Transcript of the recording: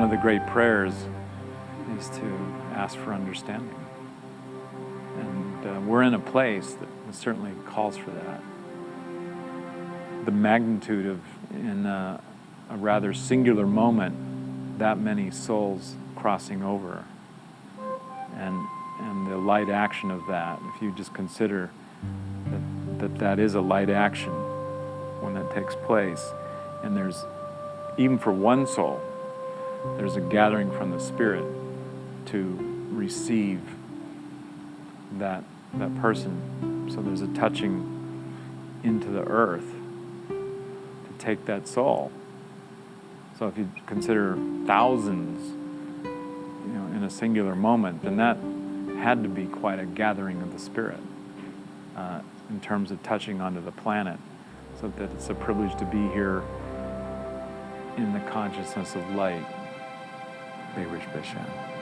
One of the great prayers is to ask for understanding. And uh, we're in a place that certainly calls for that. The magnitude of, in a, a rather singular moment, that many souls crossing over. And, and the light action of that, if you just consider that, that that is a light action when that takes place, and there's, even for one soul, there's a gathering from the Spirit to receive that, that person. So there's a touching into the earth to take that soul. So if you consider thousands, you know, in a singular moment, then that had to be quite a gathering of the Spirit uh, in terms of touching onto the planet. So that it's a privilege to be here in the consciousness of light. Baruch Bashan.